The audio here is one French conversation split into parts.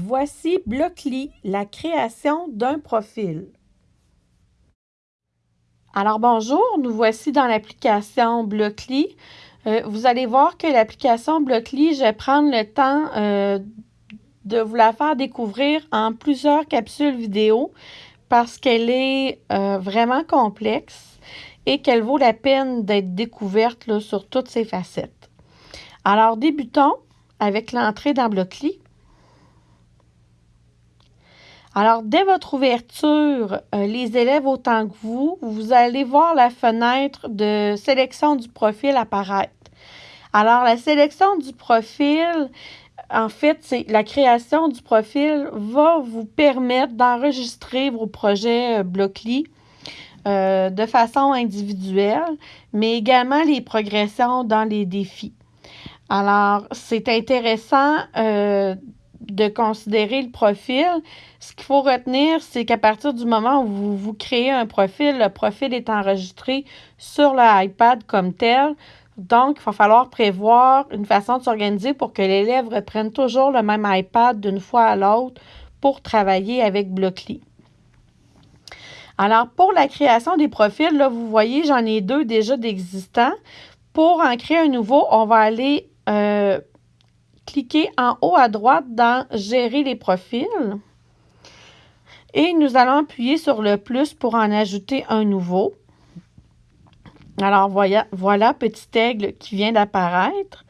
Voici Blockly, la création d'un profil. Alors bonjour, nous voici dans l'application Blockly. Euh, vous allez voir que l'application Blockly, je vais prendre le temps euh, de vous la faire découvrir en plusieurs capsules vidéo parce qu'elle est euh, vraiment complexe et qu'elle vaut la peine d'être découverte sur toutes ses facettes. Alors débutons avec l'entrée dans Blockly. Alors, dès votre ouverture, euh, les élèves autant que vous, vous allez voir la fenêtre de sélection du profil apparaître. Alors, la sélection du profil, en fait, c'est la création du profil va vous permettre d'enregistrer vos projets euh, Blockly euh, de façon individuelle, mais également les progressions dans les défis. Alors, c'est intéressant de considérer le profil. Ce qu'il faut retenir, c'est qu'à partir du moment où vous, vous créez un profil, le profil est enregistré sur le iPad comme tel. Donc, il va falloir prévoir une façon de s'organiser pour que l'élève reprenne toujours le même iPad d'une fois à l'autre pour travailler avec Blockly. Alors, pour la création des profils, là, vous voyez, j'en ai deux déjà d'existants. Pour en créer un nouveau, on va aller euh, cliquez en haut à droite dans Gérer les profils. Et nous allons appuyer sur le plus pour en ajouter un nouveau. Alors, voilà, voilà petit aigle qui vient d'apparaître.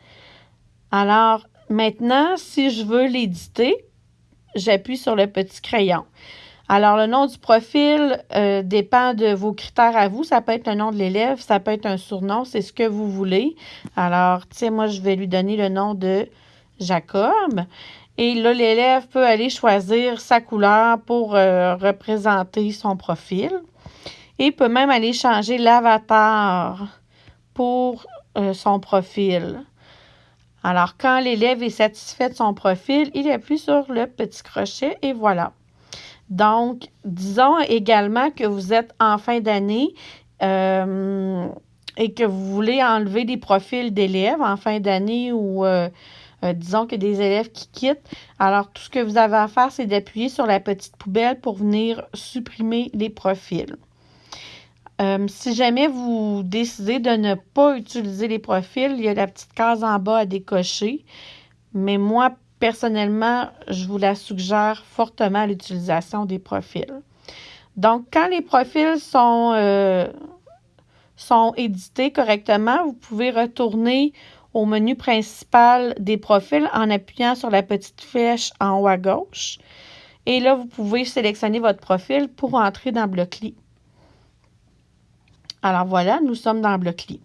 Alors, maintenant, si je veux l'éditer, j'appuie sur le petit crayon. Alors, le nom du profil euh, dépend de vos critères à vous. Ça peut être le nom de l'élève, ça peut être un surnom, c'est ce que vous voulez. Alors, tu sais, moi, je vais lui donner le nom de Jacob. Et là, l'élève peut aller choisir sa couleur pour euh, représenter son profil. Et peut même aller changer l'avatar pour euh, son profil. Alors, quand l'élève est satisfait de son profil, il appuie sur le petit crochet et voilà. Donc, disons également que vous êtes en fin d'année euh, et que vous voulez enlever des profils d'élèves en fin d'année ou euh, disons que des élèves qui quittent. Alors, tout ce que vous avez à faire, c'est d'appuyer sur la petite poubelle pour venir supprimer les profils. Euh, si jamais vous décidez de ne pas utiliser les profils, il y a la petite case en bas à décocher. Mais moi, personnellement, je vous la suggère fortement l'utilisation des profils. Donc, quand les profils sont, euh, sont édités correctement, vous pouvez retourner au menu principal des profils en appuyant sur la petite flèche en haut à gauche. Et là, vous pouvez sélectionner votre profil pour entrer dans Blockly. Alors voilà, nous sommes dans Blockly.